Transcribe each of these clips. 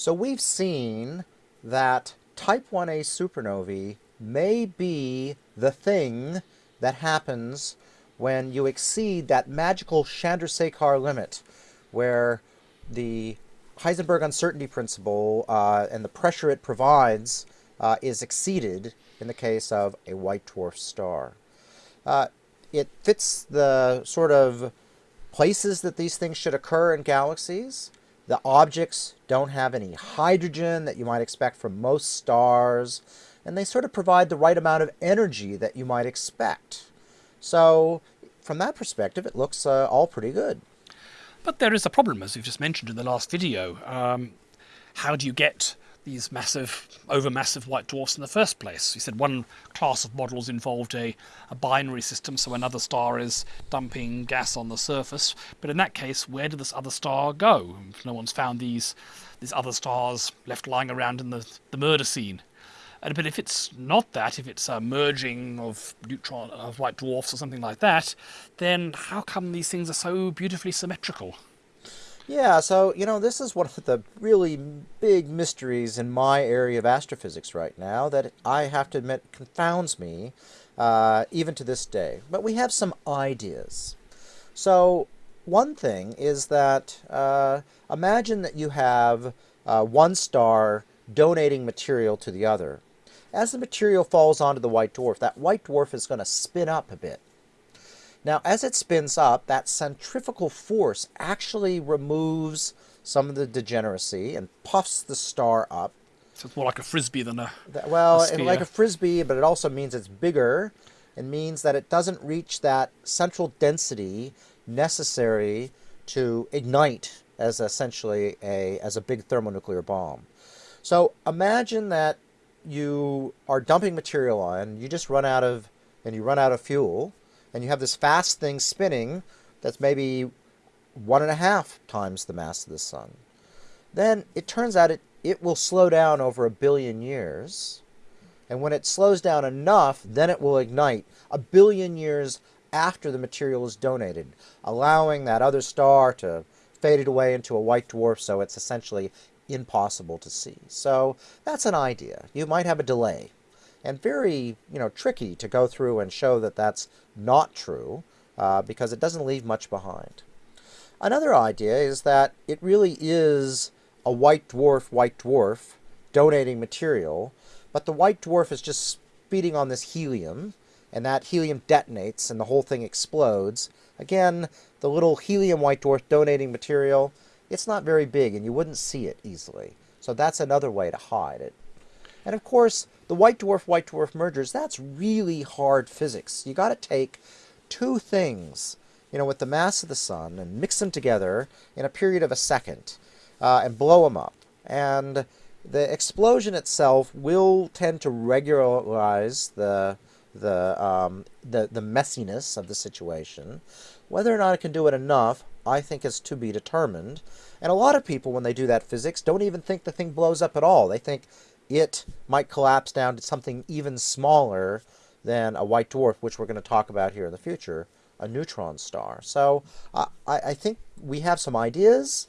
So we've seen that type 1a supernovae may be the thing that happens when you exceed that magical Chandrasekhar limit, where the Heisenberg uncertainty principle uh, and the pressure it provides uh, is exceeded in the case of a white dwarf star. Uh, it fits the sort of places that these things should occur in galaxies. The objects don't have any hydrogen that you might expect from most stars, and they sort of provide the right amount of energy that you might expect. So, from that perspective, it looks uh, all pretty good. But there is a problem, as you've just mentioned in the last video. Um, how do you get these massive, overmassive white dwarfs in the first place. You said one class of models involved a, a binary system, so another star is dumping gas on the surface. But in that case, where did this other star go? No one's found these these other stars left lying around in the, the murder scene. but if it's not that, if it's a merging of neutron of white dwarfs or something like that, then how come these things are so beautifully symmetrical? Yeah, so, you know, this is one of the really big mysteries in my area of astrophysics right now that I have to admit confounds me uh, even to this day. But we have some ideas. So, one thing is that uh, imagine that you have uh, one star donating material to the other. As the material falls onto the white dwarf, that white dwarf is going to spin up a bit. Now, as it spins up, that centrifugal force actually removes some of the degeneracy and puffs the star up. So it's more like a frisbee than a well, a like a frisbee, but it also means it's bigger. It means that it doesn't reach that central density necessary to ignite as essentially a as a big thermonuclear bomb. So imagine that you are dumping material on, you just run out of and you run out of fuel and you have this fast thing spinning that's maybe one and a half times the mass of the sun. Then it turns out it, it will slow down over a billion years. And when it slows down enough, then it will ignite a billion years after the material is donated, allowing that other star to fade away into a white dwarf so it's essentially impossible to see. So that's an idea. You might have a delay and very you know tricky to go through and show that that's not true uh, because it doesn't leave much behind. Another idea is that it really is a white dwarf white dwarf donating material, but the white dwarf is just speeding on this helium, and that helium detonates and the whole thing explodes. Again, the little helium white dwarf donating material, it's not very big and you wouldn't see it easily. So that's another way to hide it. And of course, the white dwarf white dwarf mergers, that's really hard physics. You got to take two things, you know, with the mass of the sun and mix them together in a period of a second uh, and blow them up. And the explosion itself will tend to regularize the the um, the the messiness of the situation. Whether or not it can do it enough, I think is to be determined. And a lot of people, when they do that physics, don't even think the thing blows up at all. They think it might collapse down to something even smaller than a white dwarf, which we're going to talk about here in the future, a neutron star. So uh, I, I think we have some ideas,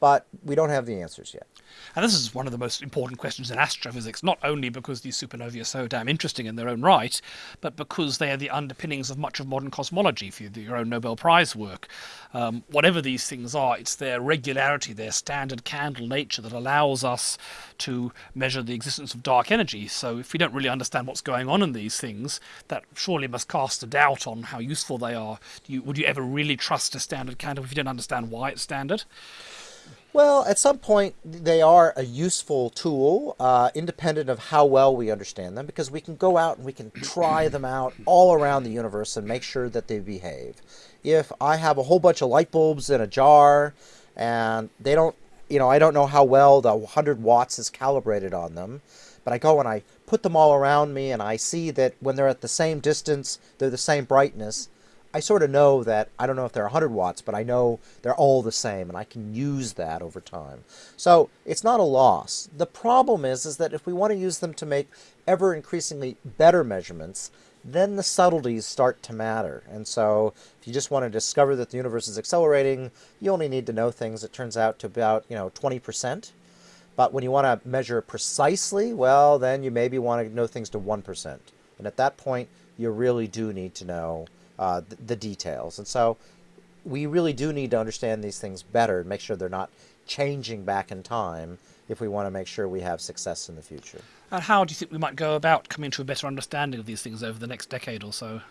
but we don't have the answers yet. And this is one of the most important questions in astrophysics, not only because these supernovae are so damn interesting in their own right, but because they are the underpinnings of much of modern cosmology for your own Nobel Prize work. Um, whatever these things are, it's their regularity, their standard candle nature that allows us to measure the existence of dark energy. So if we don't really understand what's going on in these things, that surely must cast a doubt on how useful they are. You, would you ever really trust a standard candle if you don't understand why it's standard? Well, at some point, they are a useful tool, uh, independent of how well we understand them, because we can go out and we can try them out all around the universe and make sure that they behave. If I have a whole bunch of light bulbs in a jar and they don't, you know, I don't know how well the 100 watts is calibrated on them, but I go and I put them all around me and I see that when they're at the same distance, they're the same brightness, I sort of know that, I don't know if they're 100 watts, but I know they're all the same, and I can use that over time. So it's not a loss. The problem is, is that if we want to use them to make ever increasingly better measurements, then the subtleties start to matter. And so if you just want to discover that the universe is accelerating, you only need to know things, it turns out, to about, you know, 20%. But when you want to measure precisely, well, then you maybe want to know things to 1%. And at that point, you really do need to know uh, the, the details. And so we really do need to understand these things better and make sure they're not changing back in time if we want to make sure we have success in the future. And how do you think we might go about coming to a better understanding of these things over the next decade or so?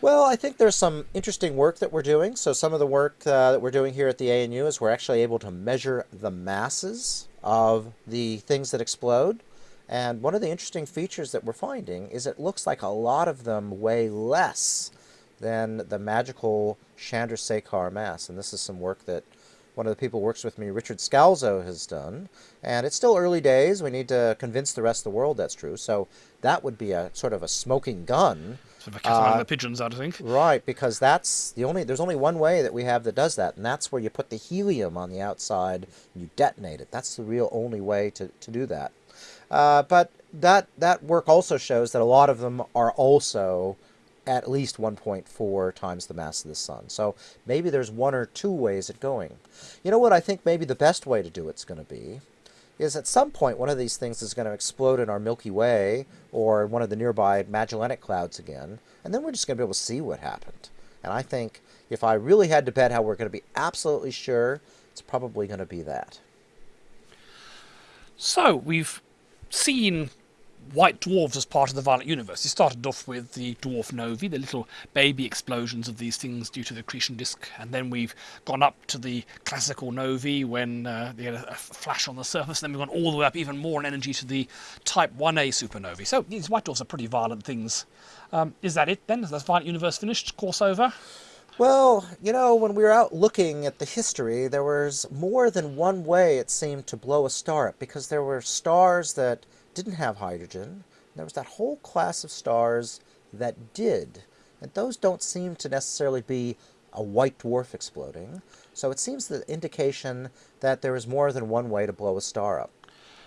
Well, I think there's some interesting work that we're doing. So some of the work uh, that we're doing here at the ANU is we're actually able to measure the masses of the things that explode. And one of the interesting features that we're finding is it looks like a lot of them weigh less than the magical Chandrasekhar mass. And this is some work that one of the people who works with me, Richard Scalzo, has done. And it's still early days. We need to convince the rest of the world that's true. So that would be a sort of a smoking gun. Sort of a cat among the pigeons, I'd think. Right, because that's the only there's only one way that we have that does that, and that's where you put the helium on the outside and you detonate it. That's the real only way to, to do that. Uh, but that that work also shows that a lot of them are also at least 1.4 times the mass of the sun. So maybe there's one or two ways of going. You know what I think maybe the best way to do it's going to be is at some point one of these things is going to explode in our Milky Way or one of the nearby Magellanic Clouds again, and then we're just going to be able to see what happened. And I think if I really had to bet how we're going to be absolutely sure, it's probably going to be that. So we've seen white dwarfs as part of the violent universe. It started off with the dwarf novae, the little baby explosions of these things due to the accretion disk, and then we've gone up to the classical novae when uh, they had a, flash on the surface, and then we've gone all the way up even more in energy to the Type 1a supernovae. So these white dwarfs are pretty violent things. Um, is that it then? Is the violent universe finished? Course over? Well, you know, when we were out looking at the history, there was more than one way it seemed to blow a star up, because there were stars that didn't have hydrogen. There was that whole class of stars that did. And those don't seem to necessarily be a white dwarf exploding. So it seems the indication that there is more than one way to blow a star up.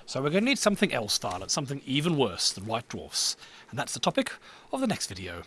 So we're going to need something else, Violet, something even worse than white dwarfs. And that's the topic of the next video.